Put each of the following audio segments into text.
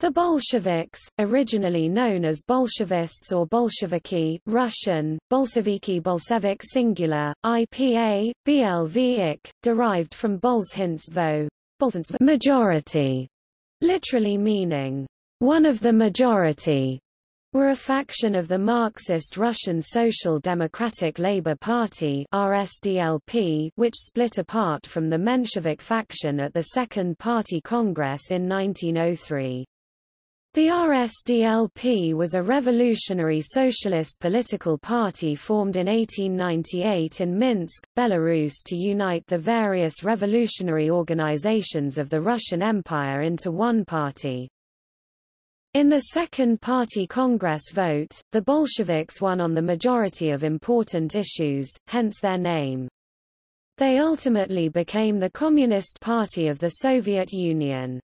The Bolsheviks, originally known as Bolshevists or Bolsheviki Russian, Bolsheviki Bolshevik singular, IPA, BLV derived from Bolshinstvo, majority, literally meaning, one of the majority, were a faction of the Marxist Russian Social Democratic Labour Party RSDLP, which split apart from the Menshevik faction at the Second Party Congress in 1903. The RSDLP was a revolutionary socialist political party formed in 1898 in Minsk, Belarus to unite the various revolutionary organizations of the Russian Empire into one party. In the Second Party Congress vote, the Bolsheviks won on the majority of important issues, hence their name. They ultimately became the Communist Party of the Soviet Union.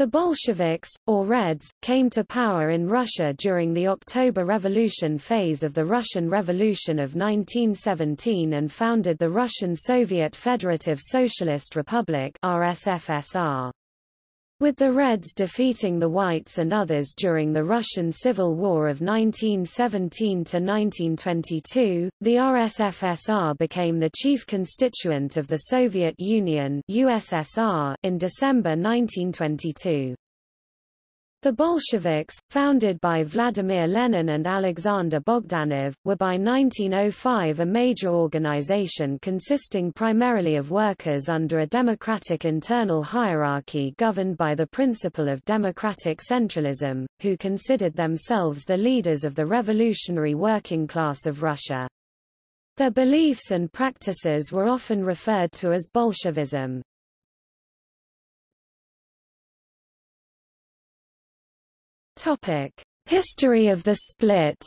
The Bolsheviks, or Reds, came to power in Russia during the October Revolution phase of the Russian Revolution of 1917 and founded the Russian Soviet Federative Socialist Republic RSFSR. With the Reds defeating the Whites and others during the Russian Civil War of 1917–1922, the RSFSR became the chief constituent of the Soviet Union USSR in December 1922. The Bolsheviks, founded by Vladimir Lenin and Alexander Bogdanov, were by 1905 a major organization consisting primarily of workers under a democratic internal hierarchy governed by the principle of democratic centralism, who considered themselves the leaders of the revolutionary working class of Russia. Their beliefs and practices were often referred to as Bolshevism. Topic: History of the split.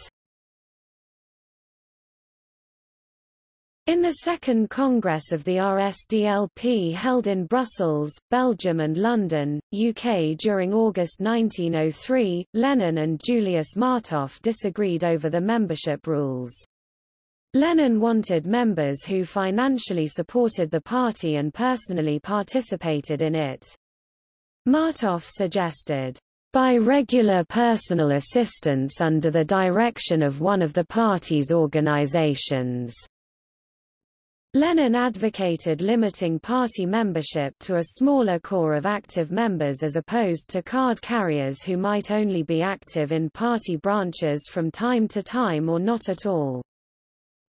In the Second Congress of the RSDLP held in Brussels, Belgium and London, UK during August 1903, Lenin and Julius Martov disagreed over the membership rules. Lenin wanted members who financially supported the party and personally participated in it. Martov suggested, by regular personal assistance under the direction of one of the party's organizations. Lenin advocated limiting party membership to a smaller core of active members as opposed to card carriers who might only be active in party branches from time to time or not at all.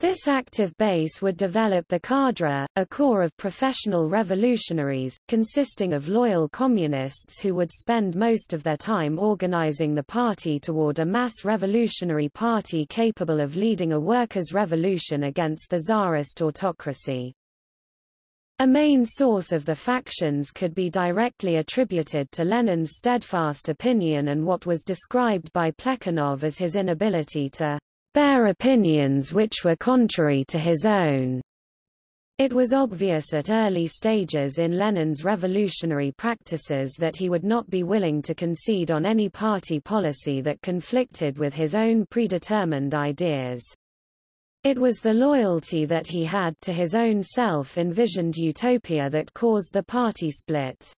This active base would develop the cadre, a corps of professional revolutionaries, consisting of loyal communists who would spend most of their time organizing the party toward a mass revolutionary party capable of leading a workers' revolution against the czarist autocracy. A main source of the factions could be directly attributed to Lenin's steadfast opinion and what was described by Plekhanov as his inability to bear opinions which were contrary to his own. It was obvious at early stages in Lenin's revolutionary practices that he would not be willing to concede on any party policy that conflicted with his own predetermined ideas. It was the loyalty that he had to his own self-envisioned utopia that caused the party split.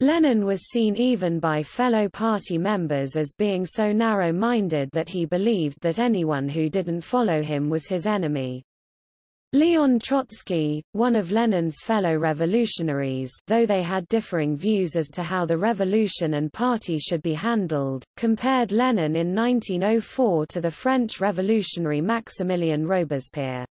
Lenin was seen even by fellow party members as being so narrow-minded that he believed that anyone who didn't follow him was his enemy. Leon Trotsky, one of Lenin's fellow revolutionaries though they had differing views as to how the revolution and party should be handled, compared Lenin in 1904 to the French revolutionary Maximilien Robespierre.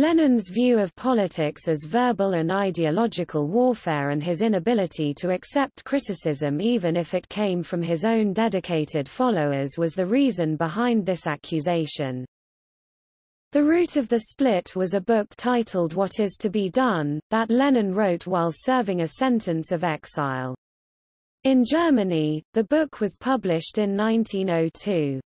Lenin's view of politics as verbal and ideological warfare and his inability to accept criticism even if it came from his own dedicated followers was the reason behind this accusation. The root of the split was a book titled What is to be Done, that Lenin wrote while serving a sentence of exile. In Germany, the book was published in 1902.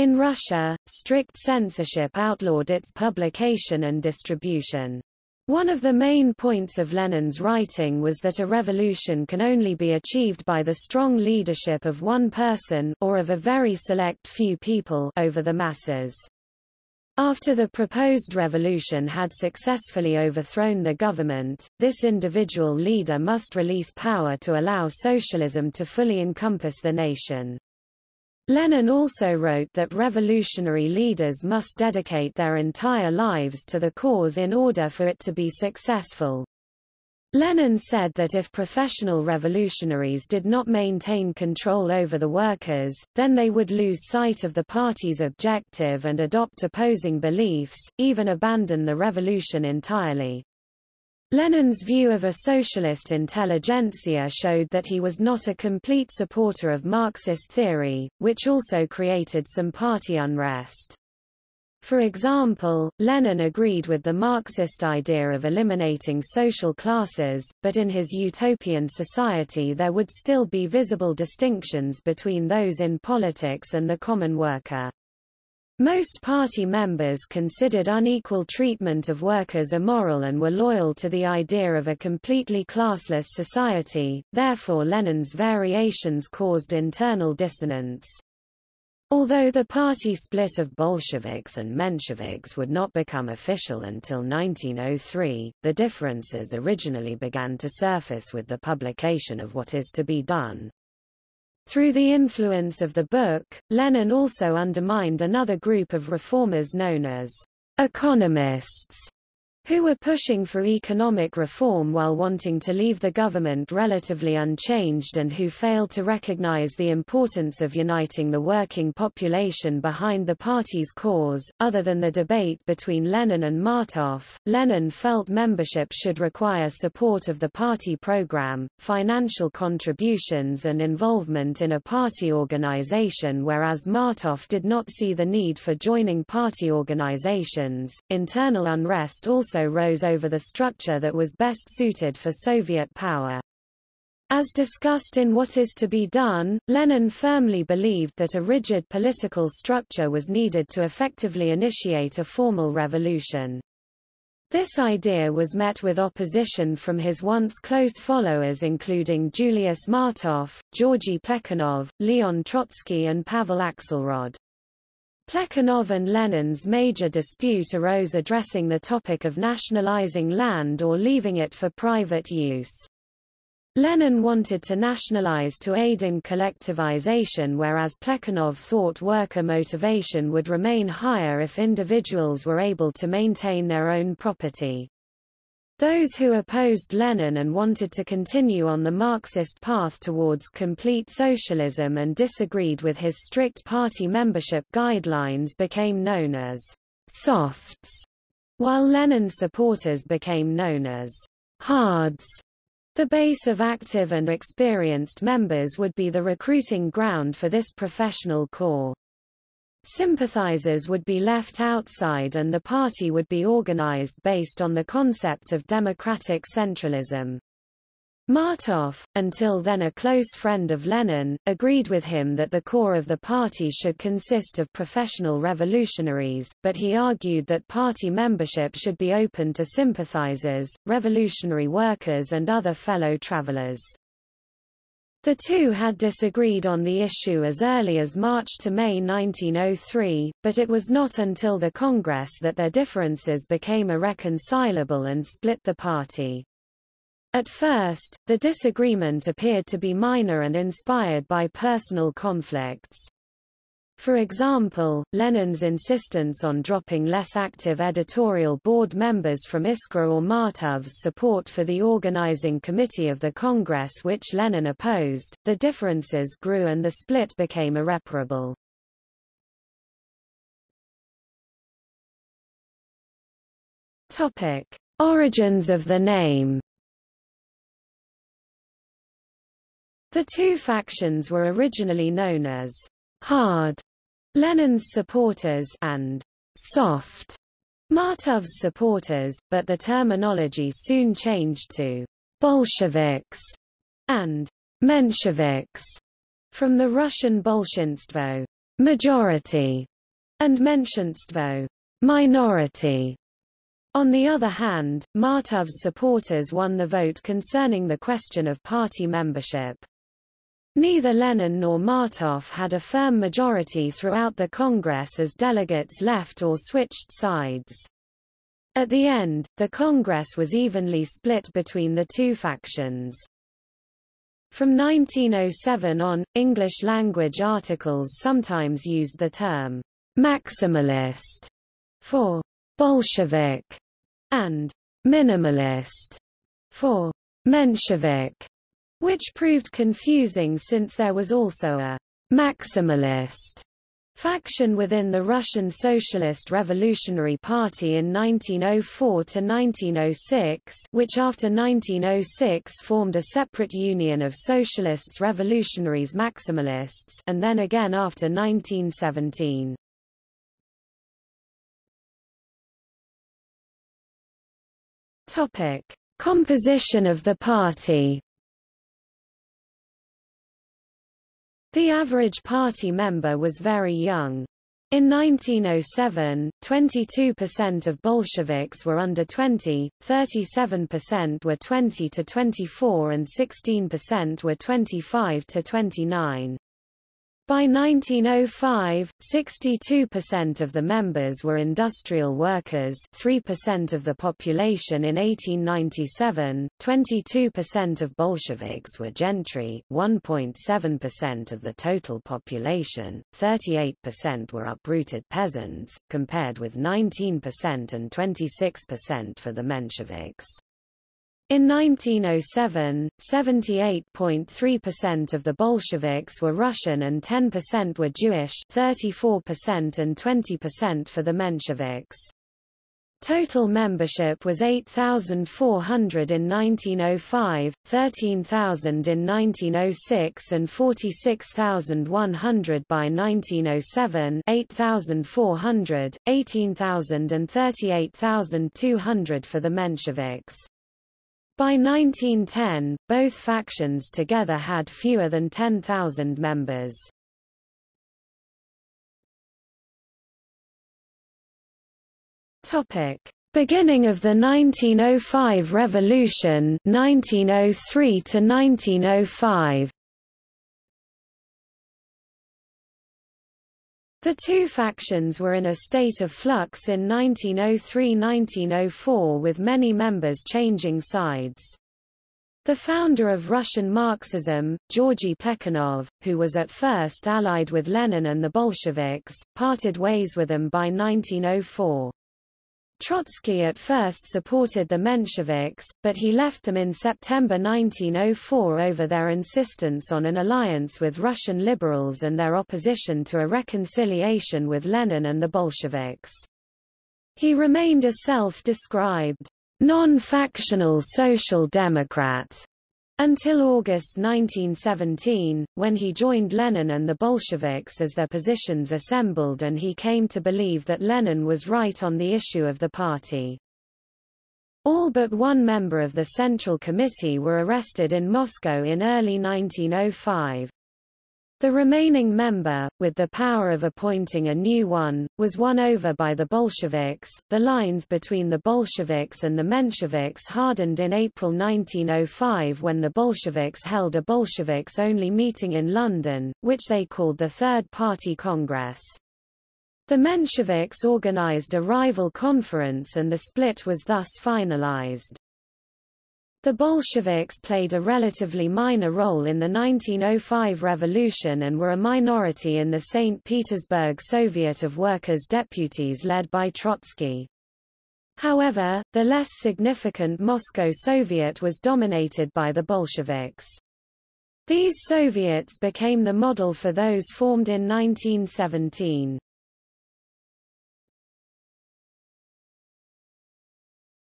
In Russia, strict censorship outlawed its publication and distribution. One of the main points of Lenin's writing was that a revolution can only be achieved by the strong leadership of one person or of a very select few people over the masses. After the proposed revolution had successfully overthrown the government, this individual leader must release power to allow socialism to fully encompass the nation. Lenin also wrote that revolutionary leaders must dedicate their entire lives to the cause in order for it to be successful. Lenin said that if professional revolutionaries did not maintain control over the workers, then they would lose sight of the party's objective and adopt opposing beliefs, even abandon the revolution entirely. Lenin's view of a socialist intelligentsia showed that he was not a complete supporter of Marxist theory, which also created some party unrest. For example, Lenin agreed with the Marxist idea of eliminating social classes, but in his utopian society there would still be visible distinctions between those in politics and the common worker. Most party members considered unequal treatment of workers immoral and were loyal to the idea of a completely classless society, therefore Lenin's variations caused internal dissonance. Although the party split of Bolsheviks and Mensheviks would not become official until 1903, the differences originally began to surface with the publication of What Is to Be Done. Through the influence of the book, Lenin also undermined another group of reformers known as economists, who were pushing for economic reform while wanting to leave the government relatively unchanged and who failed to recognize the importance of uniting the working population behind the party's cause. Other than the debate between Lenin and Martov, Lenin felt membership should require support of the party program, financial contributions and involvement in a party organization whereas Martov did not see the need for joining party organizations. Internal unrest also also rose over the structure that was best suited for Soviet power. As discussed in What Is to Be Done, Lenin firmly believed that a rigid political structure was needed to effectively initiate a formal revolution. This idea was met with opposition from his once close followers including Julius Martov, Georgy Plekhanov, Leon Trotsky and Pavel Axelrod. Plekhanov and Lenin's major dispute arose addressing the topic of nationalizing land or leaving it for private use. Lenin wanted to nationalize to aid in collectivization whereas Plekhanov thought worker motivation would remain higher if individuals were able to maintain their own property. Those who opposed Lenin and wanted to continue on the Marxist path towards complete socialism and disagreed with his strict party membership guidelines became known as softs, while Lenin supporters became known as hards. The base of active and experienced members would be the recruiting ground for this professional corps. Sympathizers would be left outside and the party would be organized based on the concept of democratic centralism. Martov, until then a close friend of Lenin, agreed with him that the core of the party should consist of professional revolutionaries, but he argued that party membership should be open to sympathizers, revolutionary workers and other fellow travelers. The two had disagreed on the issue as early as March to May 1903, but it was not until the Congress that their differences became irreconcilable and split the party. At first, the disagreement appeared to be minor and inspired by personal conflicts. For example, Lenin's insistence on dropping less active editorial board members from Iskra or Martov's support for the organizing committee of the Congress which Lenin opposed, the differences grew and the split became irreparable. Topic. Origins of the name The two factions were originally known as hard Lenin's supporters and soft Martov's supporters, but the terminology soon changed to Bolsheviks and Mensheviks from the Russian Bolshinstvo majority and Menshinstvo minority. On the other hand, Martov's supporters won the vote concerning the question of party membership. Neither Lenin nor Martov had a firm majority throughout the Congress as delegates left or switched sides. At the end, the Congress was evenly split between the two factions. From 1907 on, English-language articles sometimes used the term «maximalist» for «Bolshevik» and «minimalist» for «Menshevik», which proved confusing since there was also a «maximalist» faction within the Russian Socialist Revolutionary Party in 1904 to 1906, which after 1906 formed a separate union of socialists revolutionaries maximalists and then again after 1917. Topic: Composition of the party The average party member was very young. In 1907, 22% of Bolsheviks were under 20, 37% were 20 to 24 and 16% were 25 to 29. By 1905, 62% of the members were industrial workers 3% of the population in 1897, 22% of Bolsheviks were gentry 1.7% of the total population, 38% were uprooted peasants, compared with 19% and 26% for the Mensheviks. In 1907, 78.3% of the Bolsheviks were Russian and 10% were Jewish 34% and 20% for the Mensheviks. Total membership was 8,400 in 1905, 13,000 in 1906 and 46,100 by 1907 8,400, 18,000 and 38,200 for the Mensheviks. By 1910, both factions together had fewer than 10,000 members. Topic: Beginning of the 1905 revolution, 1903 to 1905. The two factions were in a state of flux in 1903–1904 with many members changing sides. The founder of Russian Marxism, Georgy Plekhanov, who was at first allied with Lenin and the Bolsheviks, parted ways with them by 1904. Trotsky at first supported the Mensheviks, but he left them in September 1904 over their insistence on an alliance with Russian liberals and their opposition to a reconciliation with Lenin and the Bolsheviks. He remained a self-described non-factional social democrat until August 1917, when he joined Lenin and the Bolsheviks as their positions assembled and he came to believe that Lenin was right on the issue of the party. All but one member of the Central Committee were arrested in Moscow in early 1905. The remaining member, with the power of appointing a new one, was won over by the Bolsheviks. The lines between the Bolsheviks and the Mensheviks hardened in April 1905 when the Bolsheviks held a Bolsheviks-only meeting in London, which they called the Third Party Congress. The Mensheviks organized a rival conference and the split was thus finalized. The Bolsheviks played a relatively minor role in the 1905 revolution and were a minority in the St. Petersburg Soviet of Workers' Deputies led by Trotsky. However, the less significant Moscow Soviet was dominated by the Bolsheviks. These Soviets became the model for those formed in 1917.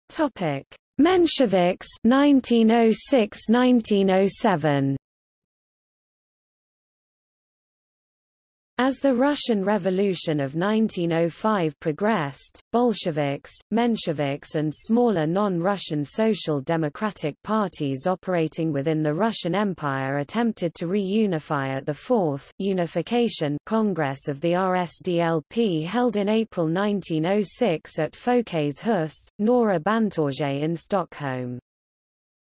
Topic: Mensheviks 1906–1907 As the Russian Revolution of 1905 progressed, Bolsheviks, Mensheviks and smaller non-Russian social democratic parties operating within the Russian Empire attempted to reunify at the Fourth Unification Congress of the RSDLP held in April 1906 at Folkets hus, Norra Bantorget in Stockholm.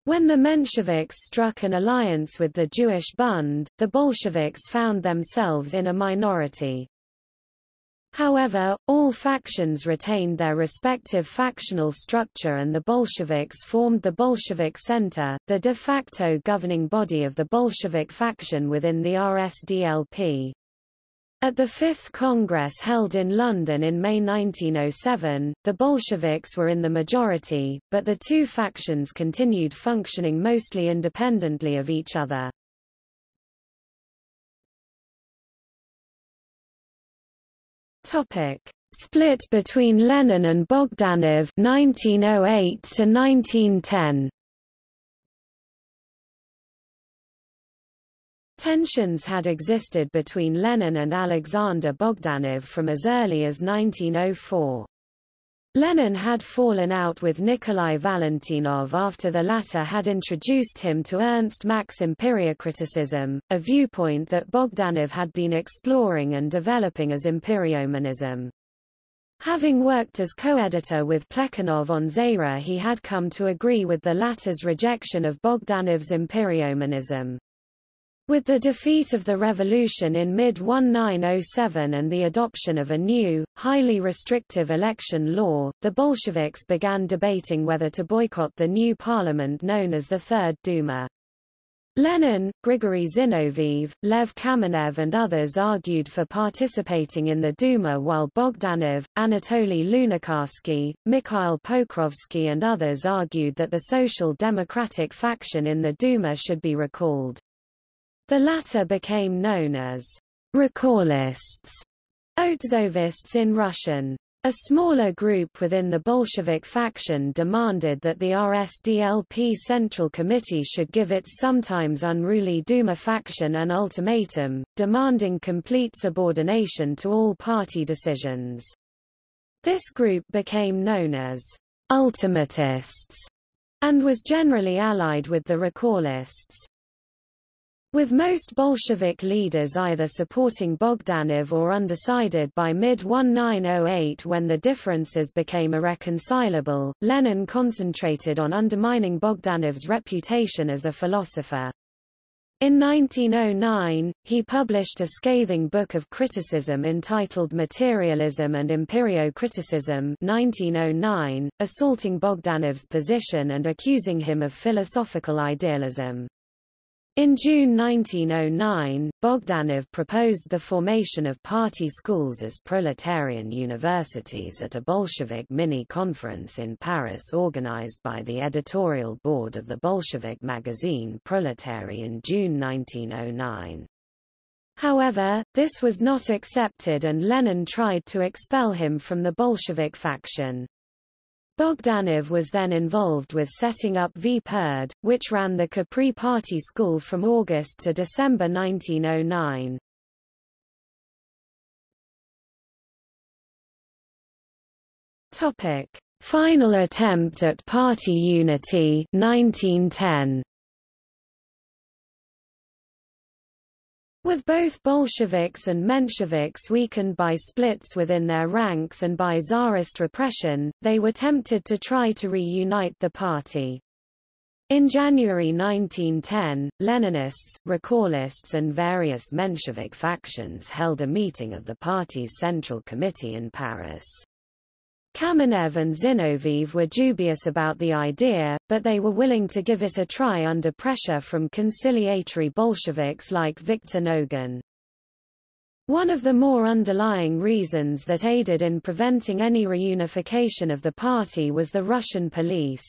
When the Mensheviks struck an alliance with the Jewish Bund, the Bolsheviks found themselves in a minority. However, all factions retained their respective factional structure and the Bolsheviks formed the Bolshevik Center, the de facto governing body of the Bolshevik faction within the RSDLP. At the Fifth Congress held in London in May 1907, the Bolsheviks were in the majority, but the two factions continued functioning mostly independently of each other. Topic: Split between Lenin and Bogdanov 1908 to 1910. Tensions had existed between Lenin and Alexander Bogdanov from as early as 1904. Lenin had fallen out with Nikolai Valentinov after the latter had introduced him to Ernst Mach's empirio-criticism, a viewpoint that Bogdanov had been exploring and developing as empiriomonism. Having worked as co-editor with Plekhanov on Zarya he had come to agree with the latter's rejection of Bogdanov's empiriomonism. With the defeat of the revolution in mid-1907 and the adoption of a new, highly restrictive election law, the Bolsheviks began debating whether to boycott the new parliament known as the Third Duma. Lenin, Grigory Zinoviev, Lev Kamenev and others argued for participating in the Duma while Bogdanov, Anatoly Lunacharsky, Mikhail Pokrovsky and others argued that the Social Democratic faction in the Duma should be recalled. The latter became known as Recallists, Otzovists in Russian. A smaller group within the Bolshevik faction demanded that the RSDLP Central Committee should give its sometimes unruly Duma faction an ultimatum, demanding complete subordination to all party decisions. This group became known as ultimatists and was generally allied with the recallists. With most Bolshevik leaders either supporting Bogdanov or undecided by mid-1908 when the differences became irreconcilable, Lenin concentrated on undermining Bogdanov's reputation as a philosopher. In 1909, he published a scathing book of criticism entitled Materialism and Empirio-Criticism 1909, assaulting Bogdanov's position and accusing him of philosophical idealism. In June 1909, Bogdanov proposed the formation of party schools as proletarian universities at a Bolshevik mini-conference in Paris organized by the editorial board of the Bolshevik magazine Proletary in June 1909. However, this was not accepted and Lenin tried to expel him from the Bolshevik faction. Bogdanov was then involved with setting up Vpered, which ran the Capri Party School from August to December 1909. Topic: Final attempt at party unity 1910. With both Bolsheviks and Mensheviks weakened by splits within their ranks and by Tsarist repression, they were tempted to try to reunite the party. In January 1910, Leninists, Recallists and various Menshevik factions held a meeting of the party's Central Committee in Paris. Kamenev and Zinoviev were dubious about the idea, but they were willing to give it a try under pressure from conciliatory Bolsheviks like Viktor Nogin. One of the more underlying reasons that aided in preventing any reunification of the party was the Russian police.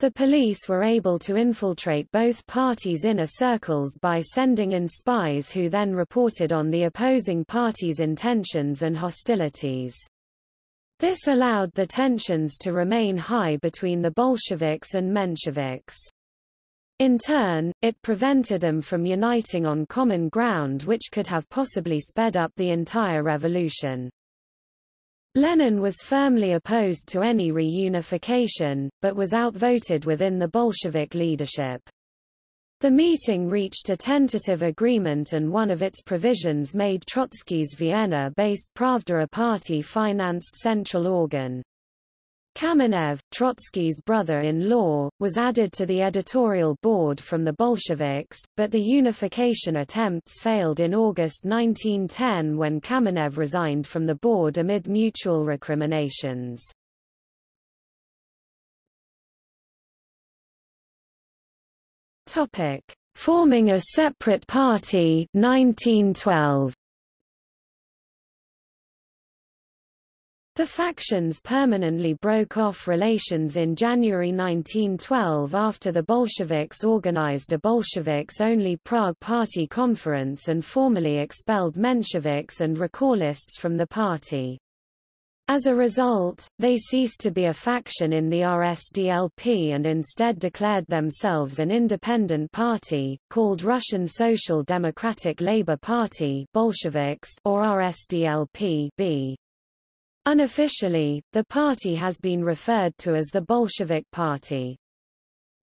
The police were able to infiltrate both parties' inner circles by sending in spies who then reported on the opposing party's intentions and hostilities. This allowed the tensions to remain high between the Bolsheviks and Mensheviks. In turn, it prevented them from uniting on common ground which could have possibly sped up the entire revolution. Lenin was firmly opposed to any reunification, but was outvoted within the Bolshevik leadership. The meeting reached a tentative agreement and one of its provisions made Trotsky's Vienna-based Pravda a party-financed central organ. Kamenev, Trotsky's brother-in-law, was added to the editorial board from the Bolsheviks, but the unification attempts failed in August 1910 when Kamenev resigned from the board amid mutual recriminations. Forming a separate party 1912. The factions permanently broke off relations in January 1912 after the Bolsheviks organized a Bolsheviks-only Prague Party conference and formally expelled Mensheviks and Recallists from the party. As a result, they ceased to be a faction in the RSDLP and instead declared themselves an independent party, called Russian Social Democratic Labour Party Bolsheviks or RSDLP -B. Unofficially, the party has been referred to as the Bolshevik Party.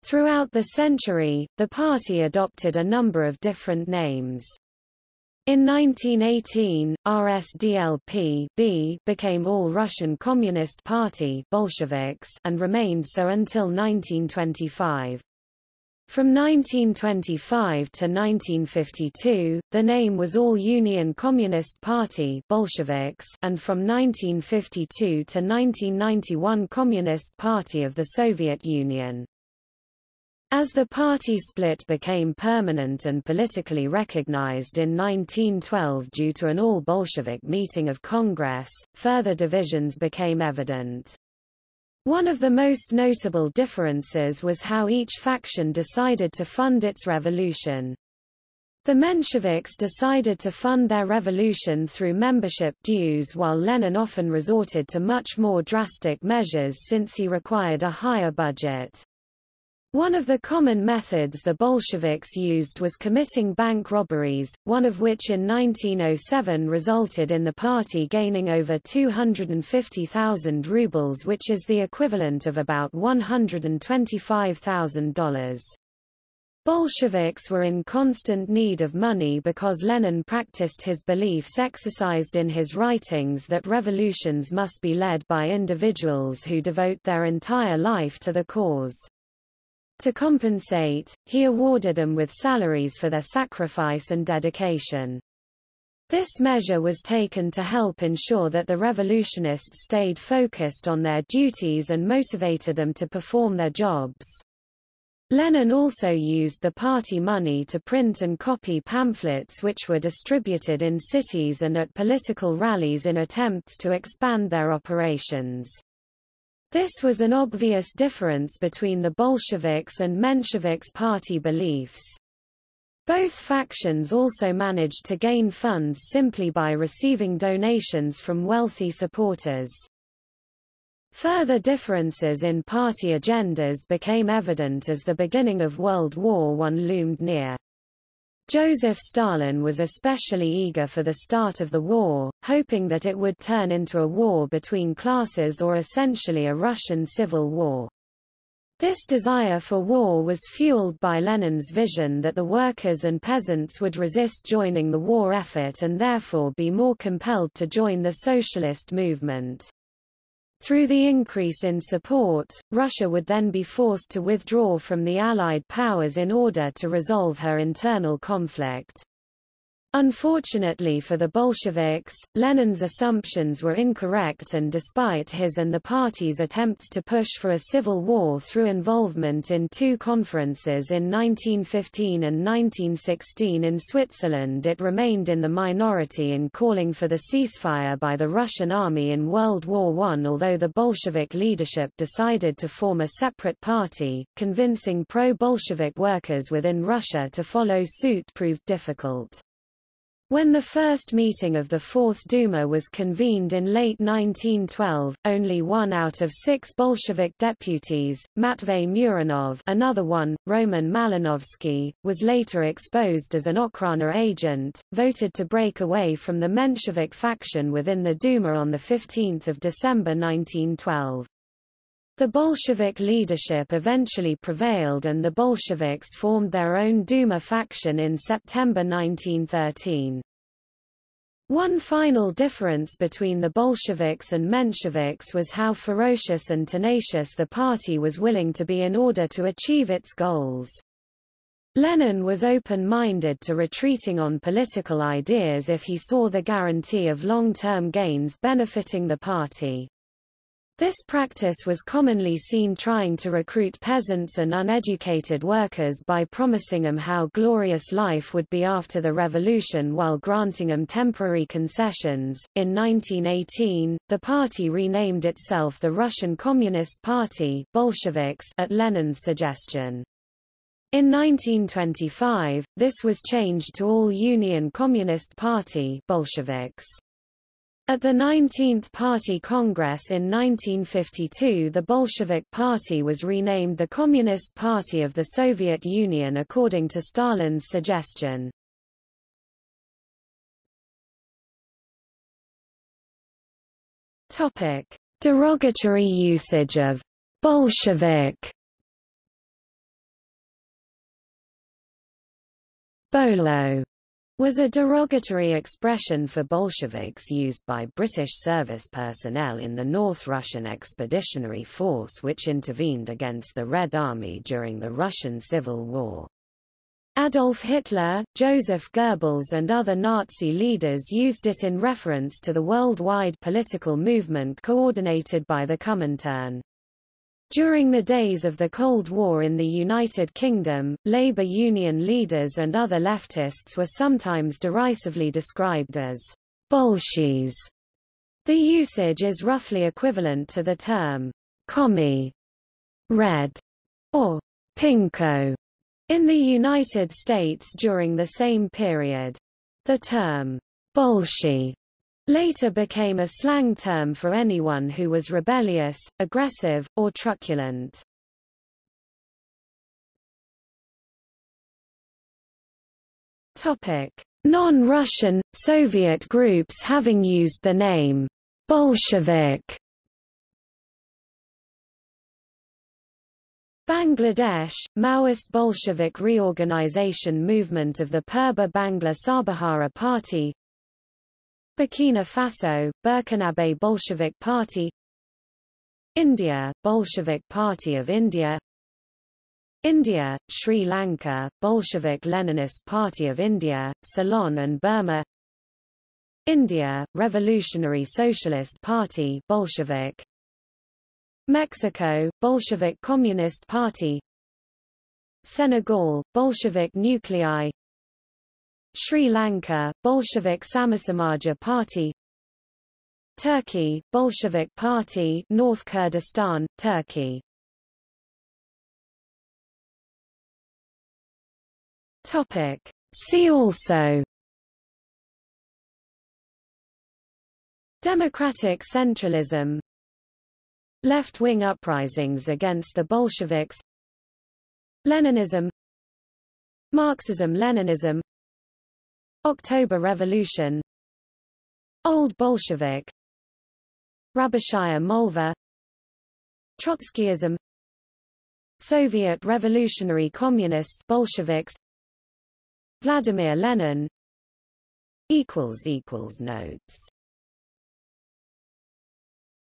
Throughout the century, the party adopted a number of different names. In 1918, RSDLP became All Russian Communist Party Bolsheviks and remained so until 1925. From 1925 to 1952, the name was All Union Communist Party Bolsheviks and from 1952 to 1991 Communist Party of the Soviet Union. As the party split became permanent and politically recognized in 1912 due to an all-Bolshevik meeting of Congress, further divisions became evident. One of the most notable differences was how each faction decided to fund its revolution. The Mensheviks decided to fund their revolution through membership dues while Lenin often resorted to much more drastic measures since he required a higher budget. One of the common methods the Bolsheviks used was committing bank robberies, one of which in 1907 resulted in the party gaining over 250,000 rubles which is the equivalent of about $125,000. Bolsheviks were in constant need of money because Lenin practiced his beliefs exercised in his writings that revolutions must be led by individuals who devote their entire life to the cause. To compensate, he awarded them with salaries for their sacrifice and dedication. This measure was taken to help ensure that the revolutionists stayed focused on their duties and motivated them to perform their jobs. Lenin also used the party money to print and copy pamphlets which were distributed in cities and at political rallies in attempts to expand their operations. This was an obvious difference between the Bolsheviks and Mensheviks party beliefs. Both factions also managed to gain funds simply by receiving donations from wealthy supporters. Further differences in party agendas became evident as the beginning of World War I loomed near. Joseph Stalin was especially eager for the start of the war, hoping that it would turn into a war between classes or essentially a Russian civil war. This desire for war was fueled by Lenin's vision that the workers and peasants would resist joining the war effort and therefore be more compelled to join the socialist movement. Through the increase in support, Russia would then be forced to withdraw from the Allied powers in order to resolve her internal conflict. Unfortunately for the Bolsheviks, Lenin's assumptions were incorrect and despite his and the party's attempts to push for a civil war through involvement in two conferences in 1915 and 1916 in Switzerland it remained in the minority in calling for the ceasefire by the Russian army in World War I although the Bolshevik leadership decided to form a separate party, convincing pro-Bolshevik workers within Russia to follow suit proved difficult. When the first meeting of the Fourth Duma was convened in late 1912, only one out of six Bolshevik deputies, Matvey Muranov another one, Roman Malinovsky, was later exposed as an Okhrana agent, voted to break away from the Menshevik faction within the Duma on 15 December 1912. The Bolshevik leadership eventually prevailed and the Bolsheviks formed their own Duma faction in September 1913. One final difference between the Bolsheviks and Mensheviks was how ferocious and tenacious the party was willing to be in order to achieve its goals. Lenin was open-minded to retreating on political ideas if he saw the guarantee of long-term gains benefiting the party. This practice was commonly seen trying to recruit peasants and uneducated workers by promising them how glorious life would be after the revolution while granting them temporary concessions. In 1918, the party renamed itself the Russian Communist Party Bolsheviks at Lenin's suggestion. In 1925, this was changed to All Union Communist Party Bolsheviks. At the 19th Party Congress in 1952 the Bolshevik Party was renamed the Communist Party of the Soviet Union according to Stalin's suggestion. Derogatory usage of Bolshevik Bolo was a derogatory expression for Bolsheviks used by British service personnel in the North Russian Expeditionary Force which intervened against the Red Army during the Russian Civil War. Adolf Hitler, Joseph Goebbels and other Nazi leaders used it in reference to the worldwide political movement coordinated by the Comintern. During the days of the Cold War in the United Kingdom, labor union leaders and other leftists were sometimes derisively described as Bolshies. The usage is roughly equivalent to the term commie, red, or pinko in the United States during the same period. The term Bolshie later became a slang term for anyone who was rebellious, aggressive, or truculent. Non-Russian, Soviet groups having used the name Bolshevik Bangladesh, Maoist Bolshevik reorganization movement of the Purba Bangla Sarbahara Party Burkina Faso, Burkinabe Bolshevik Party India, Bolshevik Party of India India, Sri Lanka, Bolshevik Leninist Party of India, Ceylon and Burma India, Revolutionary Socialist Party Bolshevik Mexico, Bolshevik Communist Party Senegal, Bolshevik Nuclei Sri Lanka, Bolshevik Samasamaja Party Turkey, Bolshevik Party North Kurdistan, Turkey Topic. See also Democratic centralism Left-wing uprisings against the Bolsheviks Leninism Marxism-Leninism October Revolution. Old Bolshevik. Rabochaya Molva Trotskyism. Soviet Revolutionary Communists Bolsheviks. Vladimir Lenin. Equals equals Notes